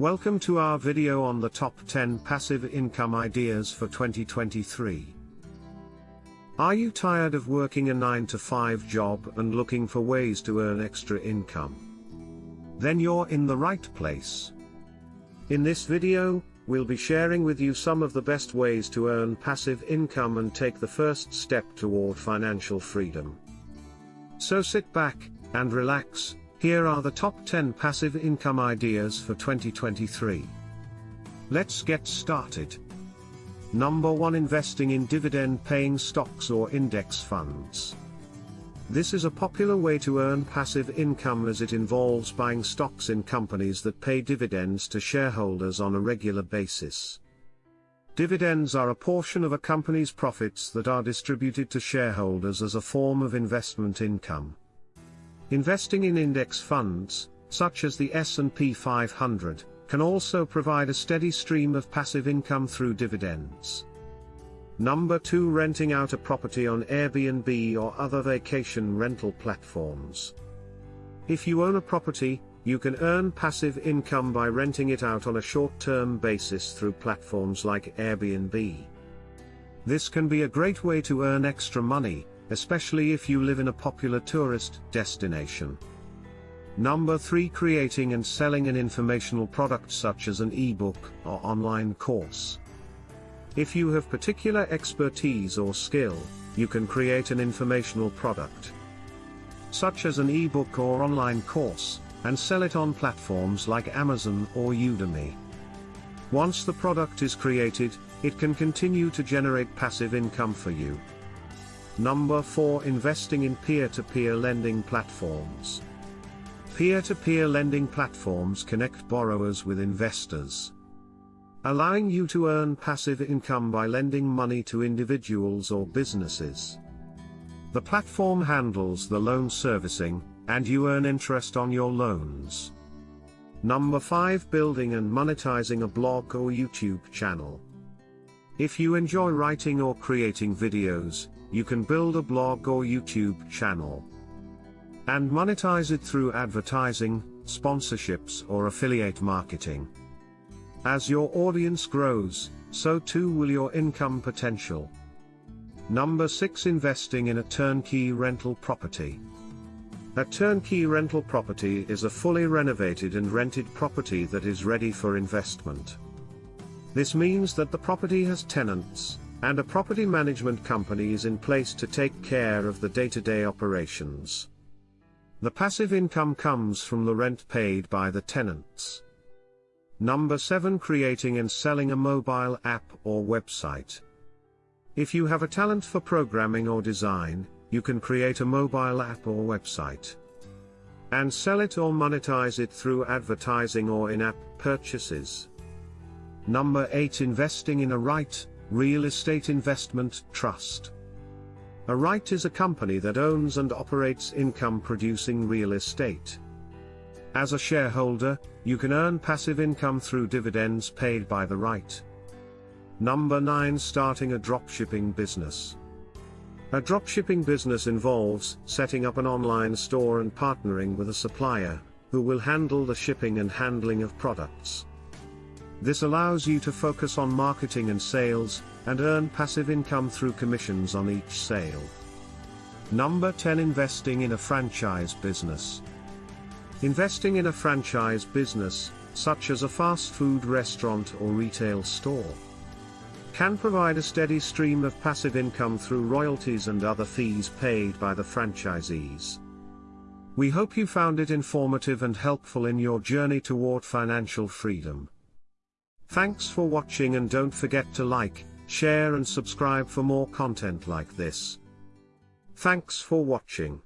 Welcome to our video on the top 10 passive income ideas for 2023. Are you tired of working a 9 to 5 job and looking for ways to earn extra income? Then you're in the right place. In this video, we'll be sharing with you some of the best ways to earn passive income and take the first step toward financial freedom. So sit back and relax here are the top 10 passive income ideas for 2023. Let's get started. Number 1 Investing in dividend paying stocks or index funds. This is a popular way to earn passive income as it involves buying stocks in companies that pay dividends to shareholders on a regular basis. Dividends are a portion of a company's profits that are distributed to shareholders as a form of investment income. Investing in index funds, such as the S&P 500, can also provide a steady stream of passive income through dividends. Number 2 Renting out a property on Airbnb or other vacation rental platforms. If you own a property, you can earn passive income by renting it out on a short-term basis through platforms like Airbnb. This can be a great way to earn extra money, especially if you live in a popular tourist destination. Number 3 Creating and selling an informational product such as an ebook or online course. If you have particular expertise or skill, you can create an informational product, such as an ebook or online course, and sell it on platforms like Amazon or Udemy. Once the product is created, it can continue to generate passive income for you. Number 4 Investing in peer-to-peer -peer lending platforms. Peer-to-peer -peer lending platforms connect borrowers with investors, allowing you to earn passive income by lending money to individuals or businesses. The platform handles the loan servicing, and you earn interest on your loans. Number 5 Building and monetizing a blog or YouTube channel. If you enjoy writing or creating videos, you can build a blog or YouTube channel and monetize it through advertising, sponsorships or affiliate marketing. As your audience grows, so too will your income potential. Number 6 Investing in a turnkey rental property. A turnkey rental property is a fully renovated and rented property that is ready for investment. This means that the property has tenants, and a property management company is in place to take care of the day-to-day -day operations. The passive income comes from the rent paid by the tenants. Number 7 Creating and selling a mobile app or website. If you have a talent for programming or design, you can create a mobile app or website and sell it or monetize it through advertising or in-app purchases. Number 8 Investing in a REIT, Real Estate Investment Trust. A REIT is a company that owns and operates income-producing real estate. As a shareholder, you can earn passive income through dividends paid by the REIT. Number 9 Starting a dropshipping business. A dropshipping business involves setting up an online store and partnering with a supplier, who will handle the shipping and handling of products. This allows you to focus on marketing and sales, and earn passive income through commissions on each sale. Number 10 Investing in a franchise business. Investing in a franchise business, such as a fast food restaurant or retail store, can provide a steady stream of passive income through royalties and other fees paid by the franchisees. We hope you found it informative and helpful in your journey toward financial freedom. Thanks for watching and don't forget to like, share and subscribe for more content like this. Thanks for watching.